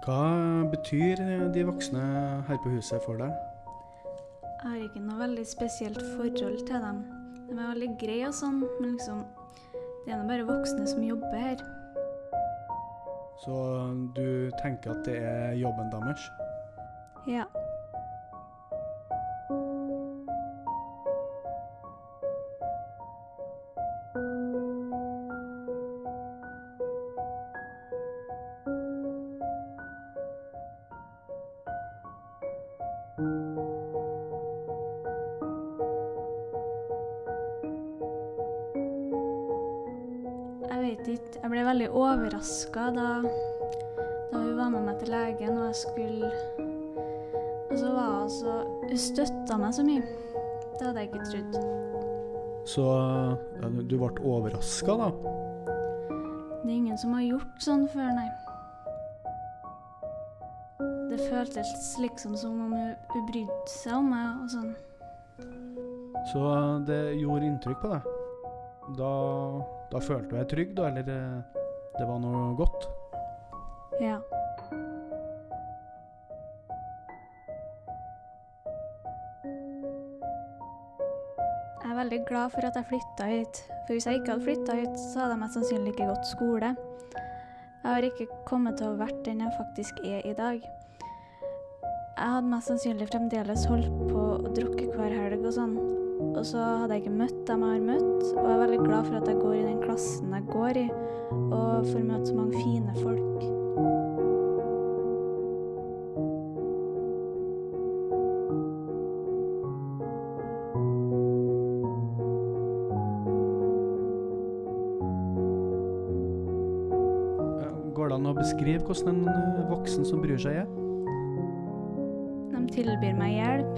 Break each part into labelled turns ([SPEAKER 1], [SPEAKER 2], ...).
[SPEAKER 1] Hva betyr de voksne her på huset for deg?
[SPEAKER 2] Jeg har ikke noe veldig spesielt forhold til dem. De er veldig greie og sånn, men liksom Det er nå bare voksne som jobber her.
[SPEAKER 1] Så du tenker at det er jobben deres?
[SPEAKER 2] Ja. Vet ikke. Jeg ble veldig overraska da, da hun var med meg til legen, og jeg skulle Og så var hun så Hun støtta meg så mye. Det hadde jeg ikke trodd.
[SPEAKER 1] Så ja, du ble overraska, da?
[SPEAKER 2] Det er ingen som har gjort sånn før, nei. Det føltes liksom som om hun, hun brydde seg om meg og sånn.
[SPEAKER 1] Så det gjorde inntrykk på deg? Da, da følte du deg trygg, da? Eller eh, det var noe godt?
[SPEAKER 2] Ja. Jeg er veldig glad for at jeg flytta hit. For hvis jeg ikke hadde flytta hit, så hadde jeg mest sannsynlig ikke gått skole. Jeg har ikke kommet til å vært den jeg faktisk er i dag. Jeg hadde mest sannsynlig fremdeles holdt på å drukke hver helg og sånn. Og så hadde jeg ikke møtt dem jeg har møtt, og jeg er veldig glad for at jeg går i den klassen jeg går i, og får møte så mange fine folk.
[SPEAKER 1] Går det an å beskrive hvordan en eh, voksen som bryr seg er?
[SPEAKER 2] De tilbyr meg hjelp.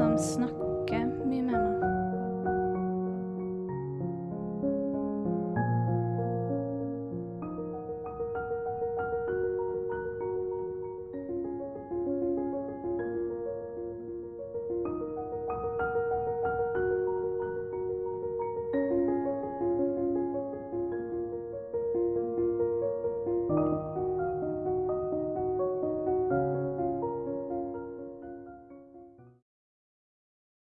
[SPEAKER 2] De snakker Okay, me människor.